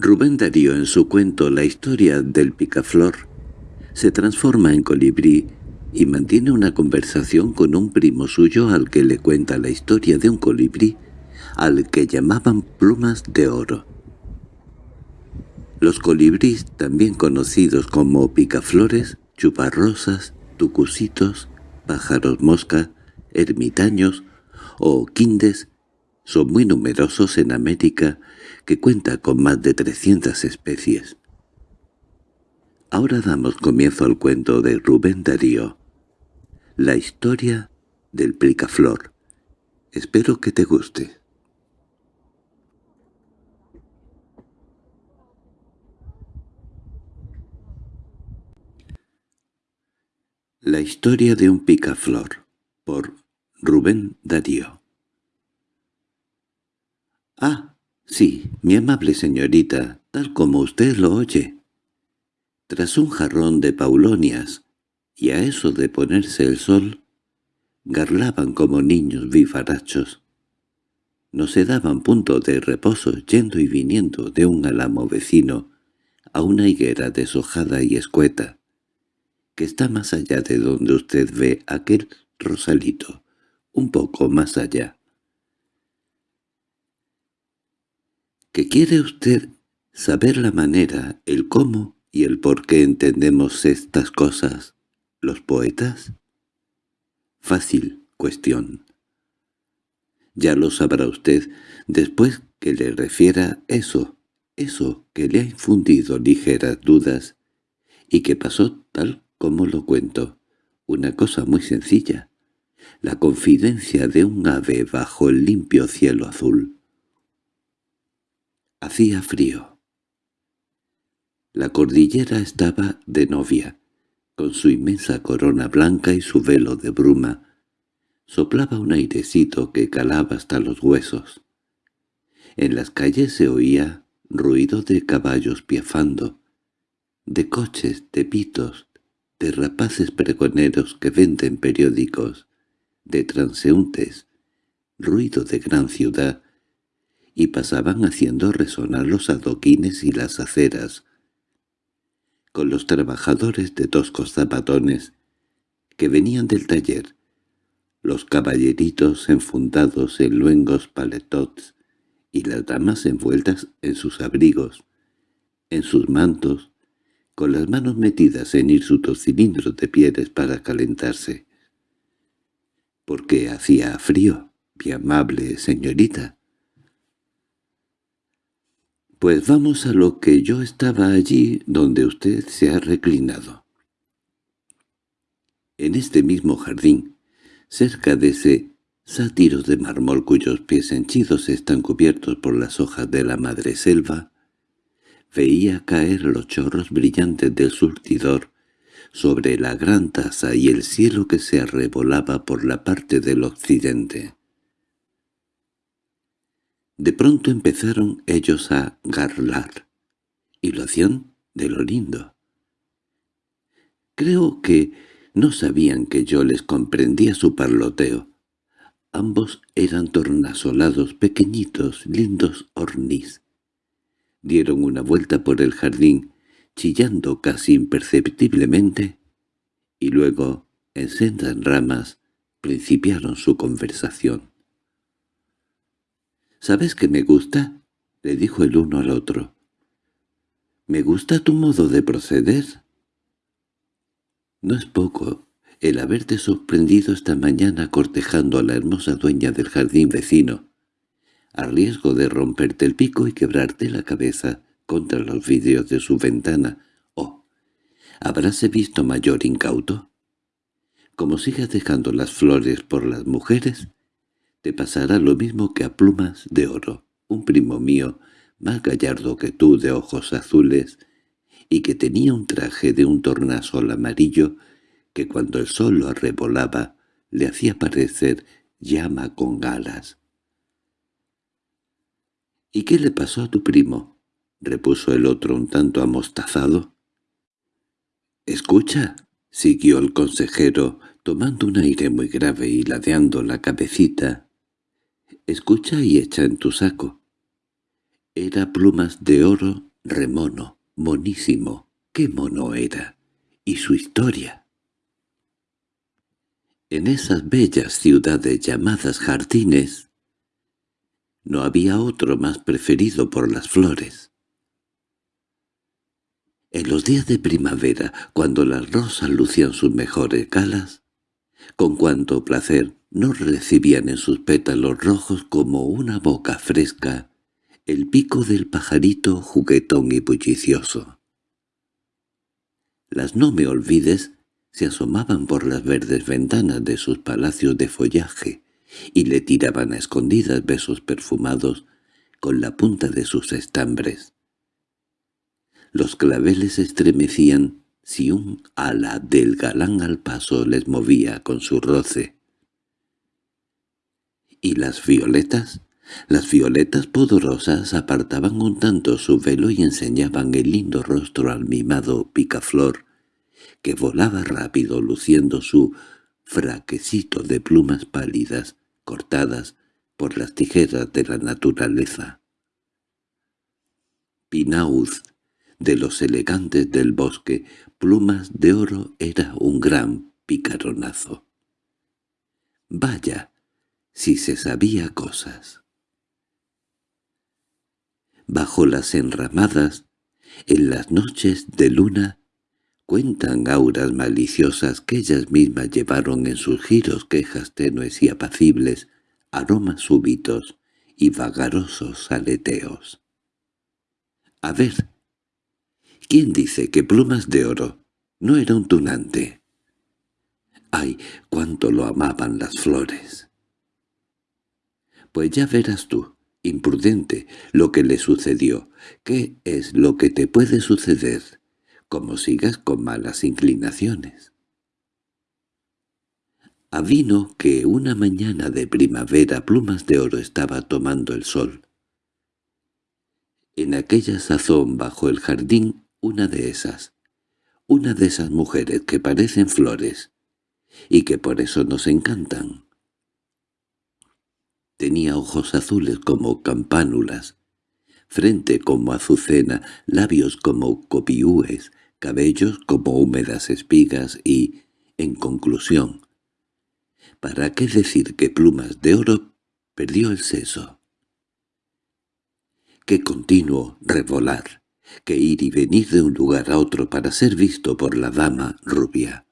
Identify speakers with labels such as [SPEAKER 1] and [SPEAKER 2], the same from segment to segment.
[SPEAKER 1] Rubén Darío en su cuento La historia del picaflor se transforma en colibrí y mantiene una conversación con un primo suyo al que le cuenta la historia de un colibrí al que llamaban plumas de oro. Los colibríes, también conocidos como picaflores, chuparrosas, tucusitos, pájaros mosca, ermitaños o quindes, son muy numerosos en América que cuenta con más de 300 especies. Ahora damos comienzo al cuento de Rubén Darío, la historia del plicaflor. Espero que te guste. La historia de un picaflor, por Rubén Darío. Ah, Sí, mi amable señorita, tal como usted lo oye. Tras un jarrón de paulonias, y a eso de ponerse el sol, garlaban como niños vivarachos. No se daban punto de reposo yendo y viniendo de un álamo vecino a una higuera deshojada y escueta, que está más allá de donde usted ve aquel rosalito, un poco más allá. ¿Que quiere usted saber la manera, el cómo y el por qué entendemos estas cosas, los poetas? Fácil cuestión. Ya lo sabrá usted después que le refiera eso, eso que le ha infundido ligeras dudas y que pasó tal como lo cuento, una cosa muy sencilla, la confidencia de un ave bajo el limpio cielo azul. Hacía frío. La cordillera estaba de novia, con su inmensa corona blanca y su velo de bruma. Soplaba un airecito que calaba hasta los huesos. En las calles se oía ruido de caballos piafando, de coches, de pitos, de rapaces pregoneros que venden periódicos, de transeúntes, ruido de gran ciudad, y pasaban haciendo resonar los adoquines y las aceras, con los trabajadores de toscos zapatones que venían del taller, los caballeritos enfundados en luengos paletots y las damas envueltas en sus abrigos, en sus mantos, con las manos metidas en hirsutos cilindros de pieles para calentarse. —¿Por qué hacía frío, mi amable señorita? Pues vamos a lo que yo estaba allí donde usted se ha reclinado. En este mismo jardín, cerca de ese sátiro de mármol cuyos pies henchidos están cubiertos por las hojas de la madre selva, veía caer los chorros brillantes del surtidor sobre la gran taza y el cielo que se arrebolaba por la parte del occidente. De pronto empezaron ellos a garlar, y lo hacían de lo lindo. Creo que no sabían que yo les comprendía su parloteo. Ambos eran tornasolados, pequeñitos, lindos ornis. Dieron una vuelta por el jardín, chillando casi imperceptiblemente, y luego, en sendas ramas, principiaron su conversación. —¿Sabes qué me gusta? —le dijo el uno al otro. —¿Me gusta tu modo de proceder? No es poco el haberte sorprendido esta mañana cortejando a la hermosa dueña del jardín vecino, a riesgo de romperte el pico y quebrarte la cabeza contra los vidrios de su ventana. —Oh, ¿habráse visto mayor incauto? Como sigas dejando las flores por las mujeres, te pasará lo mismo que a Plumas de Oro, un primo mío, más gallardo que tú de ojos azules, y que tenía un traje de un tornasol amarillo que cuando el sol lo arrebolaba le hacía parecer llama con alas. —¿Y qué le pasó a tu primo? —repuso el otro un tanto amostazado. —Escucha —siguió el consejero, tomando un aire muy grave y ladeando la cabecita— Escucha y echa en tu saco. Era plumas de oro remono, monísimo. ¡Qué mono era! Y su historia. En esas bellas ciudades llamadas jardines, no había otro más preferido por las flores. En los días de primavera, cuando las rosas lucían sus mejores galas, con cuanto placer no recibían en sus pétalos rojos como una boca fresca el pico del pajarito juguetón y bullicioso. Las no me olvides se asomaban por las verdes ventanas de sus palacios de follaje y le tiraban a escondidas besos perfumados con la punta de sus estambres. Los claveles estremecían si un ala del galán al paso les movía con su roce. ¿Y las violetas? Las violetas pudorosas apartaban un tanto su velo y enseñaban el lindo rostro al mimado picaflor, que volaba rápido luciendo su fraquecito de plumas pálidas, cortadas por las tijeras de la naturaleza. Pinauz, de los elegantes del bosque, plumas de oro era un gran picaronazo. Vaya, si se sabía cosas. Bajo las enramadas, en las noches de luna, cuentan auras maliciosas que ellas mismas llevaron en sus giros quejas tenues y apacibles, aromas súbitos y vagarosos aleteos. A ver, ¿quién dice que Plumas de Oro no era un tunante? ¡Ay, cuánto lo amaban las flores! Pues ya verás tú, imprudente, lo que le sucedió. ¿Qué es lo que te puede suceder? Como sigas con malas inclinaciones. Avino que una mañana de primavera Plumas de Oro estaba tomando el sol. En aquella sazón bajo el jardín una de esas, una de esas mujeres que parecen flores, y que por eso nos encantan. Tenía ojos azules como campánulas, frente como azucena, labios como copiúes, cabellos como húmedas espigas y, en conclusión, ¿para qué decir que Plumas de Oro perdió el seso? Qué continuo revolar, que ir y venir de un lugar a otro para ser visto por la dama rubia.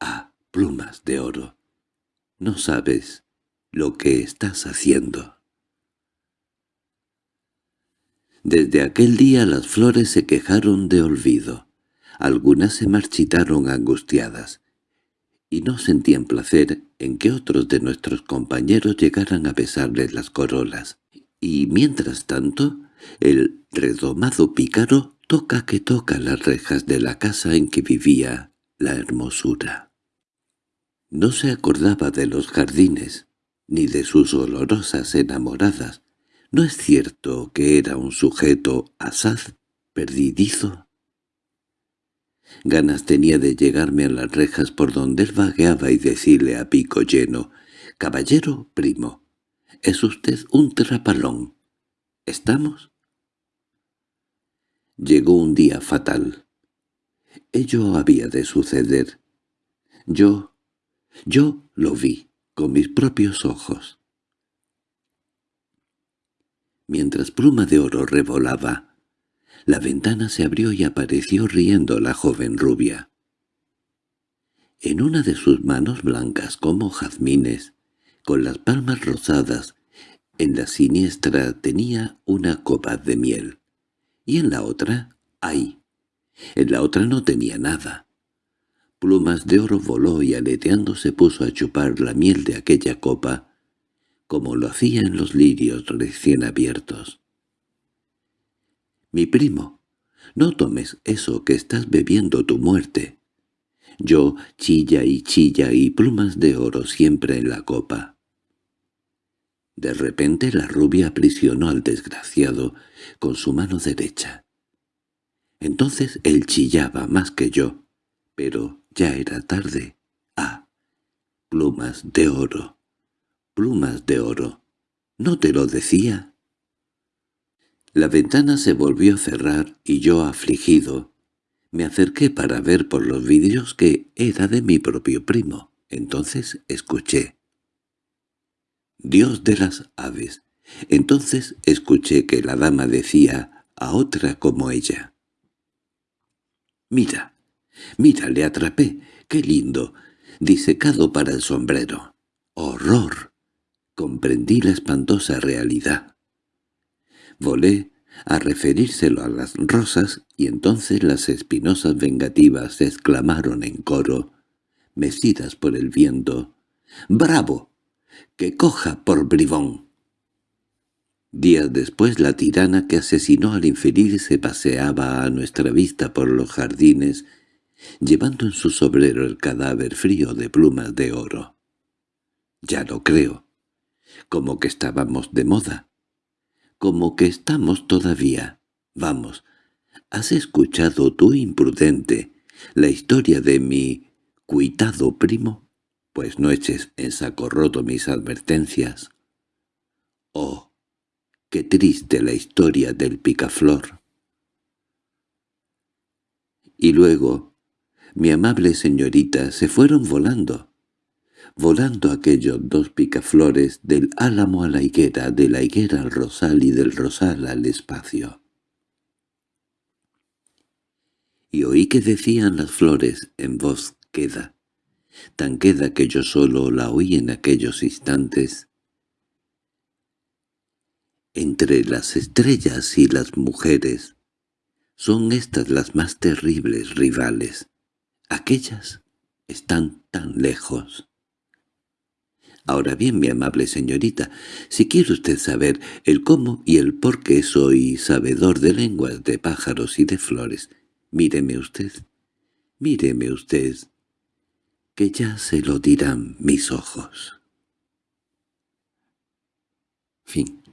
[SPEAKER 1] Ah, Plumas de Oro, no sabes lo que estás haciendo. Desde aquel día las flores se quejaron de olvido. Algunas se marchitaron angustiadas, y no sentían placer en que otros de nuestros compañeros llegaran a besarles las corolas. Y mientras tanto, el redomado pícaro toca que toca las rejas de la casa en que vivía la hermosura. No se acordaba de los jardines, ni de sus olorosas enamoradas. ¿No es cierto que era un sujeto asaz, perdidizo? Ganas tenía de llegarme a las rejas por donde él vagueaba y decirle a pico lleno, «Caballero primo, es usted un trapalón. ¿Estamos?» Llegó un día fatal. Ello había de suceder. Yo, yo lo vi con mis propios ojos. Mientras Pluma de Oro revolaba, la ventana se abrió y apareció riendo la joven rubia. En una de sus manos blancas como jazmines, con las palmas rosadas, en la siniestra tenía una copa de miel, y en la otra, ¡ay! En la otra no tenía nada. Plumas de oro voló y aleteando se puso a chupar la miel de aquella copa, como lo hacía en los lirios recién abiertos. «Mi primo, no tomes eso que estás bebiendo tu muerte. Yo chilla y chilla y plumas de oro siempre en la copa». De repente la rubia aprisionó al desgraciado con su mano derecha. Entonces él chillaba más que yo, pero ya era tarde. Ah, plumas de oro, plumas de oro. ¿No te lo decía? La ventana se volvió a cerrar y yo, afligido, me acerqué para ver por los vidrios que era de mi propio primo. Entonces escuché. Dios de las aves. Entonces escuché que la dama decía a otra como ella. «Mira, mira, le atrapé. ¡Qué lindo! Disecado para el sombrero. ¡Horror!» Comprendí la espantosa realidad. Volé a referírselo a las rosas y entonces las espinosas vengativas exclamaron en coro, mecidas por el viento, «¡Bravo! ¡Que coja por bribón!» Días después la tirana que asesinó al infeliz se paseaba a nuestra vista por los jardines, llevando en su sobrero el cadáver frío de plumas de oro. Ya lo creo. Como que estábamos de moda. Como que estamos todavía. Vamos, ¿has escuchado tú, imprudente, la historia de mi cuitado primo? Pues no eches en saco roto mis advertencias. Oh, Qué triste la historia del picaflor. Y luego, mi amable señorita, se fueron volando. Volando aquellos dos picaflores del álamo a la higuera, de la higuera al rosal y del rosal al espacio. Y oí que decían las flores en voz queda, tan queda que yo solo la oí en aquellos instantes, entre las estrellas y las mujeres, son estas las más terribles rivales. Aquellas están tan lejos. Ahora bien, mi amable señorita, si quiere usted saber el cómo y el por qué soy sabedor de lenguas de pájaros y de flores, míreme usted, míreme usted, que ya se lo dirán mis ojos. Fin